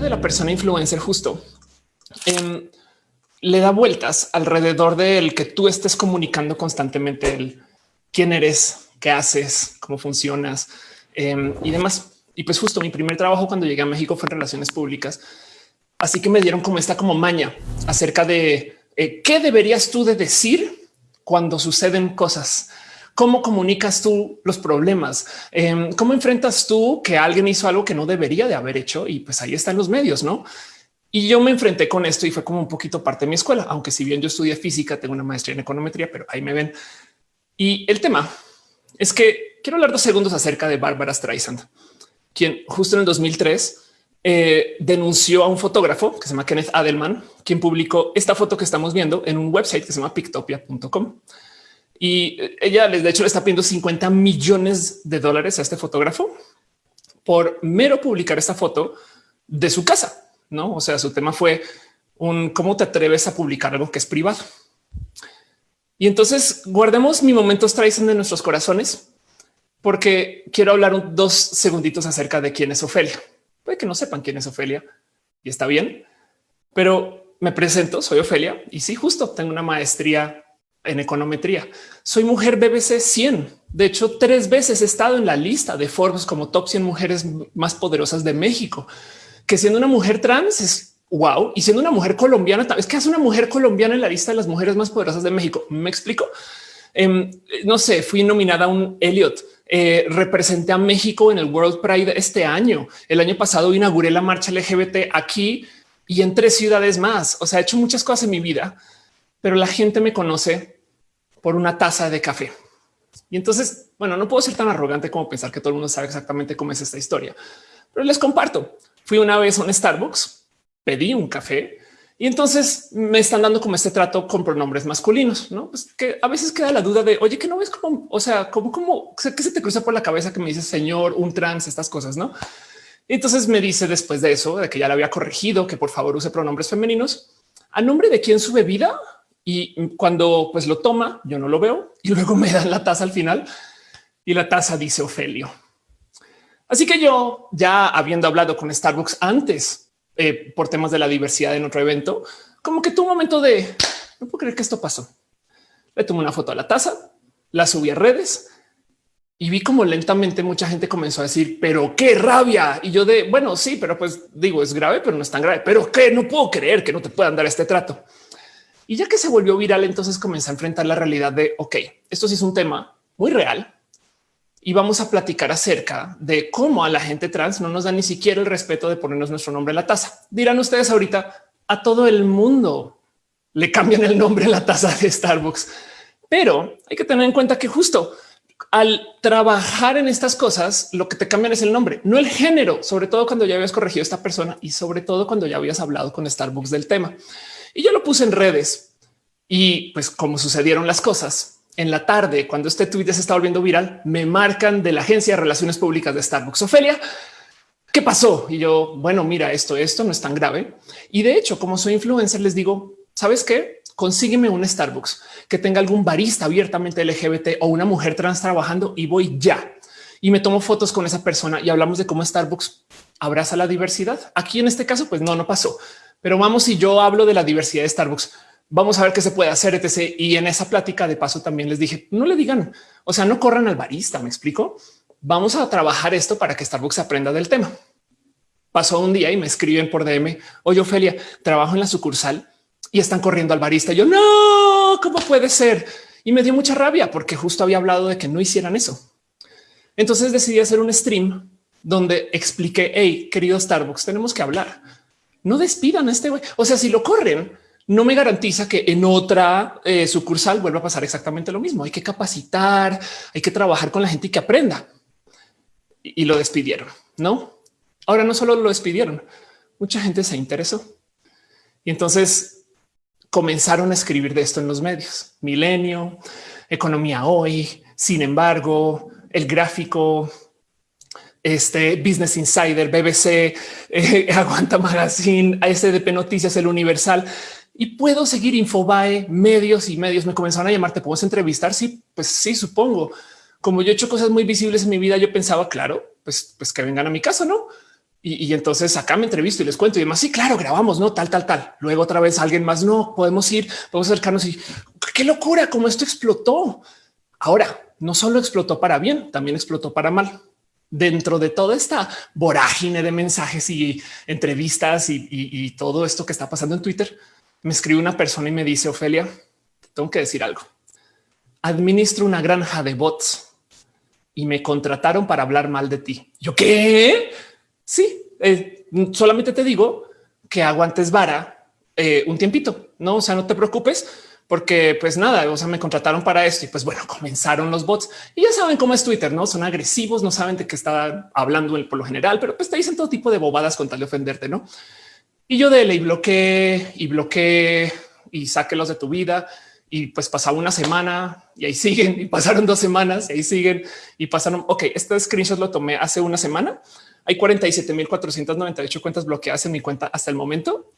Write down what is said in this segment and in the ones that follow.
de la persona influencer justo em, le da vueltas alrededor del que tú estés comunicando constantemente el quién eres, qué haces, cómo funcionas em, y demás. Y pues justo mi primer trabajo cuando llegué a México fue en relaciones públicas. Así que me dieron como esta como maña acerca de eh, qué deberías tú de decir cuando suceden cosas. ¿Cómo comunicas tú los problemas? Em, ¿Cómo enfrentas tú que alguien hizo algo que no debería de haber hecho? Y pues ahí están los medios, ¿no? Y yo me enfrenté con esto y fue como un poquito parte de mi escuela, aunque si bien yo estudié física, tengo una maestría en econometría, pero ahí me ven. Y el tema es que quiero hablar dos segundos acerca de Bárbara Streisand, quien justo en el 2003 eh, denunció a un fotógrafo que se llama Kenneth Adelman, quien publicó esta foto que estamos viendo en un website que se llama pictopia.com. Y ella, de hecho, le está pidiendo 50 millones de dólares a este fotógrafo por mero publicar esta foto de su casa. No, o sea, su tema fue un cómo te atreves a publicar algo que es privado. Y entonces guardemos mi momento Streisand de nuestros corazones, porque quiero hablar dos segunditos acerca de quién es Ofelia. Puede que no sepan quién es Ofelia y está bien, pero me presento, soy Ofelia y sí, justo tengo una maestría en econometría. Soy mujer BBC 100. De hecho, tres veces he estado en la lista de Forbes como top 100 mujeres más poderosas de México, que siendo una mujer trans es wow. Y siendo una mujer colombiana, es que hace una mujer colombiana en la lista de las mujeres más poderosas de México. Me explico. Em, no sé, fui nominada a un Elliot. Eh, representé a México en el World Pride este año. El año pasado inauguré la marcha LGBT aquí y en tres ciudades más. O sea, he hecho muchas cosas en mi vida, pero la gente me conoce por una taza de café. Y entonces, bueno, no puedo ser tan arrogante como pensar que todo el mundo sabe exactamente cómo es esta historia, pero les comparto. Fui una vez a un Starbucks, pedí un café y entonces me están dando como este trato con pronombres masculinos, no? Pues que a veces queda la duda de oye, que no ves como, o sea, como, como que se te cruza por la cabeza que me dice señor, un trans, estas cosas, no? Y entonces me dice después de eso, de que ya le había corregido que por favor use pronombres femeninos a nombre de quién su bebida y cuando pues lo toma, yo no lo veo y luego me dan la taza al final y la taza dice Ofelio. Así que yo ya habiendo hablado con Starbucks antes eh, por temas de la diversidad en otro evento, como que tuvo un momento de no puedo creer que esto pasó. Le tomé una foto a la taza, la subí a redes y vi como lentamente mucha gente comenzó a decir, pero qué rabia. Y yo de bueno, sí, pero pues digo, es grave, pero no es tan grave. Pero que no puedo creer que no te puedan dar este trato. Y ya que se volvió viral, entonces comencé a enfrentar la realidad de, ok, esto sí es un tema muy real y vamos a platicar acerca de cómo a la gente trans no nos da ni siquiera el respeto de ponernos nuestro nombre en la taza. Dirán ustedes ahorita a todo el mundo le cambian el nombre en la taza de Starbucks, pero hay que tener en cuenta que justo al trabajar en estas cosas, lo que te cambian es el nombre, no el género, sobre todo cuando ya habías corregido a esta persona y sobre todo cuando ya habías hablado con Starbucks del tema. Y yo lo puse en redes y pues como sucedieron las cosas en la tarde, cuando este tweet se está volviendo viral, me marcan de la agencia de relaciones públicas de Starbucks. Ofelia, ¿qué pasó? Y yo, bueno, mira, esto, esto no es tan grave. Y de hecho, como soy influencer, les digo, ¿sabes qué? Consígueme un Starbucks que tenga algún barista abiertamente LGBT o una mujer trans trabajando y voy ya. Y me tomo fotos con esa persona y hablamos de cómo Starbucks abraza la diversidad. Aquí en este caso, pues no, no pasó pero vamos, si yo hablo de la diversidad de Starbucks, vamos a ver qué se puede hacer, etc. Y en esa plática de paso también les dije, no le digan, o sea, no corran al barista, me explico. Vamos a trabajar esto para que Starbucks aprenda del tema. Pasó un día y me escriben por DM, oye Ofelia, trabajo en la sucursal y están corriendo al barista. Yo no, ¿cómo puede ser? Y me dio mucha rabia porque justo había hablado de que no hicieran eso. Entonces decidí hacer un stream donde expliqué, hey, querido Starbucks, tenemos que hablar no despidan a este güey. O sea, si lo corren, no me garantiza que en otra eh, sucursal vuelva a pasar exactamente lo mismo. Hay que capacitar, hay que trabajar con la gente y que aprenda. Y, lo despidieron, ¿no? Ahora no solo lo despidieron, mucha gente se interesó. Y entonces comenzaron a escribir de esto en los medios. Milenio, Economía Hoy, sin embargo, el gráfico, este Business Insider, BBC, eh, Aguanta Magazine, SDP Noticias, El Universal y puedo seguir Infobae, medios y medios me comenzaron a llamar. Te puedes entrevistar. Sí, pues sí, supongo. Como yo he hecho cosas muy visibles en mi vida, yo pensaba, claro, pues, pues que vengan a mi casa, no? Y, entonces acá me entrevisto y les cuento y demás. Sí, claro, grabamos, no tal, tal, tal. Luego otra vez alguien más. No podemos ir, podemos acercarnos y qué locura, como esto explotó. Ahora no solo explotó para bien, también explotó para mal. Dentro de toda esta vorágine de mensajes y entrevistas y, todo esto que está pasando en Twitter, me escribe una persona y me dice, Ofelia, tengo que decir algo. Administro una granja de bots y me contrataron para hablar mal de ti. ¿Yo qué? Sí, eh, solamente te digo que aguantes vara eh, un tiempito. No, o sea, no te preocupes porque pues nada, o sea, me contrataron para esto y pues bueno, comenzaron los bots y ya saben cómo es Twitter, no son agresivos, no saben de qué está hablando el por lo general, pero pues te dicen todo tipo de bobadas con tal de ofenderte, no? Y yo de ley bloqueé y bloqueé y sáquelos de tu vida. Y pues pasaba una semana y ahí siguen y pasaron dos semanas y ahí siguen y pasaron. Ok, este screenshot lo tomé hace una semana hay 47.498 cuentas bloqueadas en mi cuenta hasta el momento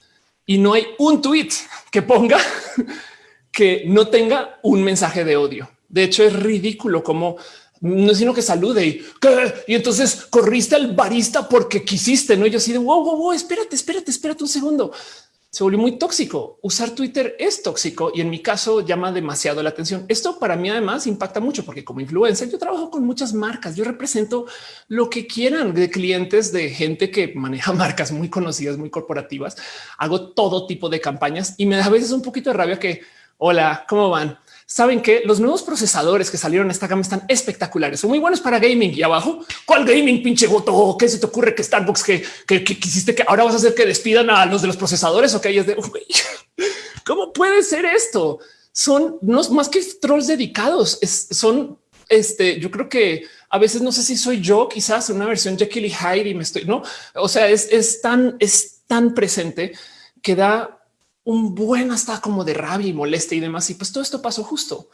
y no hay un tweet que ponga que no tenga un mensaje de odio. De hecho, es ridículo como no es sino que salude y, y entonces corriste al barista porque quisiste, no? Yo así de wow, wow, wow, espérate, espérate, espérate un segundo se volvió muy tóxico. Usar Twitter es tóxico y en mi caso llama demasiado la atención. Esto para mí además impacta mucho porque como influencer yo trabajo con muchas marcas. Yo represento lo que quieran de clientes, de gente que maneja marcas muy conocidas, muy corporativas. Hago todo tipo de campañas y me da a veces un poquito de rabia que hola, ¿cómo van? saben que los nuevos procesadores que salieron en esta gama están espectaculares, son muy buenos para gaming y abajo. ¿Cuál gaming pinche goto? ¿Qué se te ocurre que Starbucks que, que, quisiste que ahora vas a hacer que despidan a los de los procesadores o que ellos de cómo puede ser esto? Son más que trolls dedicados, son este, yo creo que a veces no sé si soy yo, quizás una versión Jekyll y Hyde y me estoy, no, o sea, es, es tan, es tan presente que da un buen hasta como de rabia y molestia y demás. Y pues todo esto pasó justo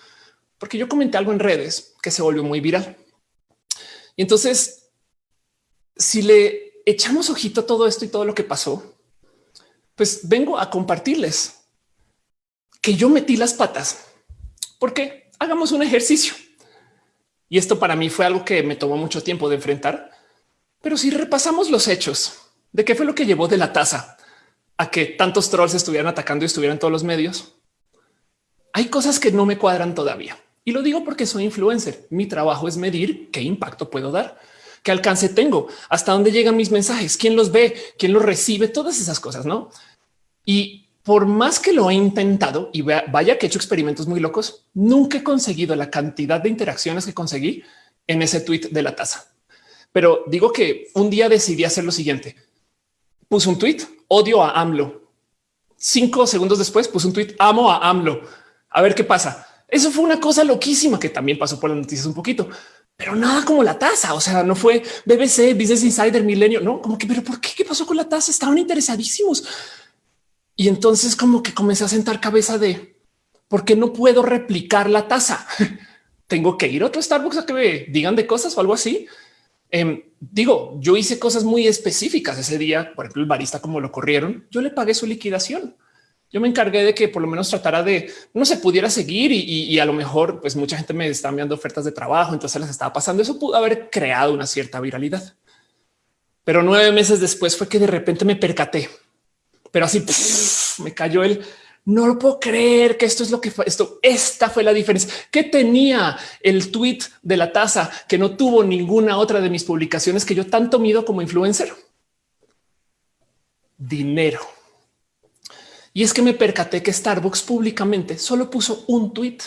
porque yo comenté algo en redes que se volvió muy viral. Y entonces, si le echamos ojito a todo esto y todo lo que pasó, pues vengo a compartirles que yo metí las patas porque hagamos un ejercicio. Y esto para mí fue algo que me tomó mucho tiempo de enfrentar. Pero si repasamos los hechos de qué fue lo que llevó de la taza a que tantos trolls estuvieran atacando y estuvieran todos los medios. Hay cosas que no me cuadran todavía y lo digo porque soy influencer. Mi trabajo es medir qué impacto puedo dar, qué alcance tengo, hasta dónde llegan mis mensajes, quién los ve, quién los recibe, todas esas cosas, no? Y por más que lo he intentado y vaya que he hecho experimentos muy locos, nunca he conseguido la cantidad de interacciones que conseguí en ese tweet de la taza. Pero digo que un día decidí hacer lo siguiente. Puse un tweet odio a AMLO. Cinco segundos después puse un tweet, amo a AMLO. A ver qué pasa. Eso fue una cosa loquísima que también pasó por las noticias un poquito, pero nada como la tasa. O sea, no fue BBC, Business Insider, Milenio, no como que, pero ¿por qué? ¿Qué pasó con la tasa? Estaban interesadísimos. Y entonces como que comencé a sentar cabeza de por qué no puedo replicar la tasa. Tengo que ir a otro Starbucks a que me digan de cosas o algo así. Em, digo, yo hice cosas muy específicas ese día. Por ejemplo, el barista, como lo corrieron, yo le pagué su liquidación. Yo me encargué de que por lo menos tratara de no se pudiera seguir y, a lo mejor, pues mucha gente me estaba enviando ofertas de trabajo, entonces les estaba pasando. Eso pudo haber creado una cierta viralidad. Pero nueve meses después fue que de repente me percaté, pero así me cayó el no lo puedo creer que esto es lo que fue esto. Esta fue la diferencia que tenía el tweet de la taza que no tuvo ninguna otra de mis publicaciones que yo tanto mido como influencer. Dinero. Y es que me percaté que Starbucks públicamente solo puso un tweet.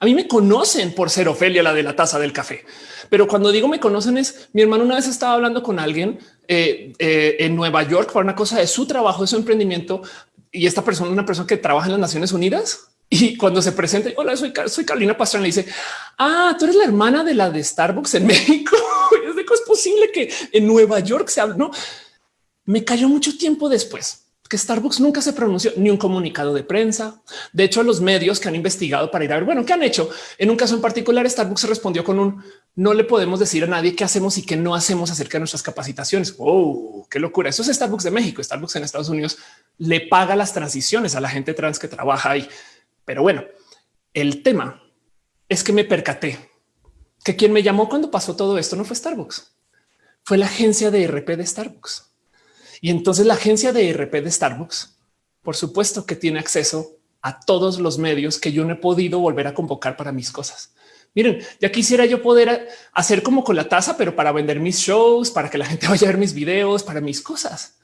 A mí me conocen por ser Ofelia, la de la taza del café. Pero cuando digo me conocen es mi hermano una vez estaba hablando con alguien eh, eh, en Nueva York para una cosa de su trabajo, de su emprendimiento y esta persona, una persona que trabaja en las Naciones Unidas, y cuando se presenta, hola, soy, soy Carolina Pastrana, le dice, ah, tú eres la hermana de la de Starbucks en México. es es posible que en Nueva York se hable. No, me cayó mucho tiempo después que Starbucks nunca se pronunció ni un comunicado de prensa. De hecho, los medios que han investigado para ir a ver, bueno, ¿qué han hecho? En un caso en particular, Starbucks respondió con un no le podemos decir a nadie qué hacemos y qué no hacemos acerca de nuestras capacitaciones. Oh, qué locura. Eso es Starbucks de México. Starbucks en Estados Unidos le paga las transiciones a la gente trans que trabaja ahí. Pero bueno, el tema es que me percaté que quien me llamó cuando pasó todo esto no fue Starbucks, fue la agencia de RP de Starbucks. Y entonces la agencia de RP de Starbucks, por supuesto que tiene acceso a todos los medios que yo no he podido volver a convocar para mis cosas. Miren, ya quisiera yo poder hacer como con la taza, pero para vender mis shows, para que la gente vaya a ver mis videos, para mis cosas.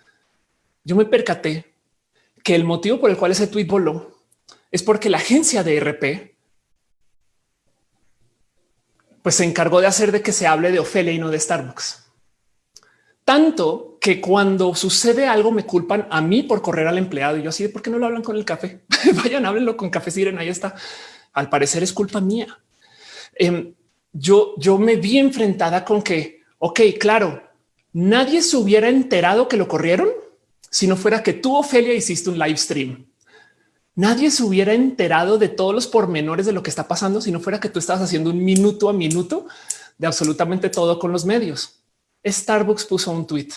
Yo me percaté que el motivo por el cual ese tweet voló es porque la agencia de RP pues se encargó de hacer de que se hable de Ofelia y no de Starbucks. Tanto que cuando sucede algo me culpan a mí por correr al empleado y yo así de por qué no lo hablan con el café. Vayan, háblenlo con café Siren. Ahí está. Al parecer es culpa mía. Em, yo, yo me vi enfrentada con que, ok, claro, nadie se hubiera enterado que lo corrieron si no fuera que tú, Ofelia, hiciste un live stream. Nadie se hubiera enterado de todos los pormenores de lo que está pasando si no fuera que tú estabas haciendo un minuto a minuto de absolutamente todo con los medios. Starbucks puso un tweet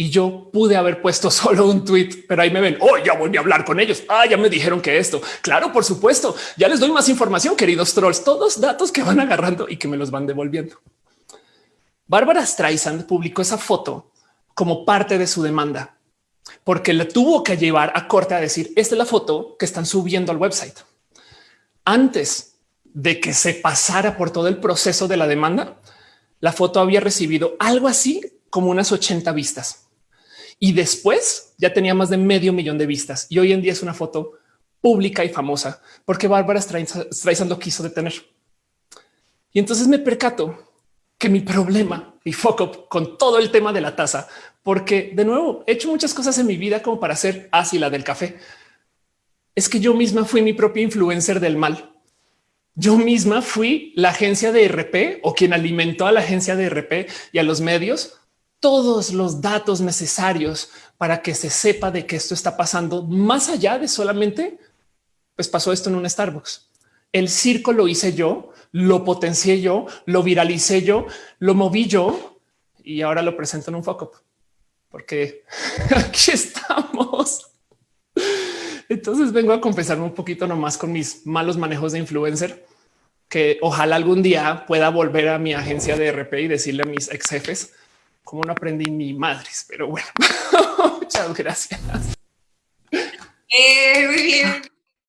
y yo pude haber puesto solo un tweet, pero ahí me ven. Oh, ya voy a hablar con ellos. Ah, ya me dijeron que esto. Claro, por supuesto. Ya les doy más información, queridos trolls. Todos datos que van agarrando y que me los van devolviendo. Bárbara Streisand publicó esa foto como parte de su demanda, porque le tuvo que llevar a corte a decir esta es la foto que están subiendo al website. Antes de que se pasara por todo el proceso de la demanda, la foto había recibido algo así como unas 80 vistas y después ya tenía más de medio millón de vistas y hoy en día es una foto pública y famosa porque Bárbara Streisand lo quiso detener. Y entonces me percato que mi problema y foco con todo el tema de la taza, porque de nuevo he hecho muchas cosas en mi vida como para ser así la del café. Es que yo misma fui mi propia influencer del mal. Yo misma fui la agencia de RP o quien alimentó a la agencia de RP y a los medios todos los datos necesarios para que se sepa de que esto está pasando más allá de solamente pues pasó esto en un Starbucks. El circo lo hice yo, lo potencié yo, lo viralicé yo, lo moví yo y ahora lo presento en un foco porque aquí estamos. Entonces vengo a confesarme un poquito nomás con mis malos manejos de influencer, que ojalá algún día pueda volver a mi agencia de RP y decirle a mis ex jefes cómo no aprendí mi madres. Pero bueno, muchas gracias. Eh, muy bien.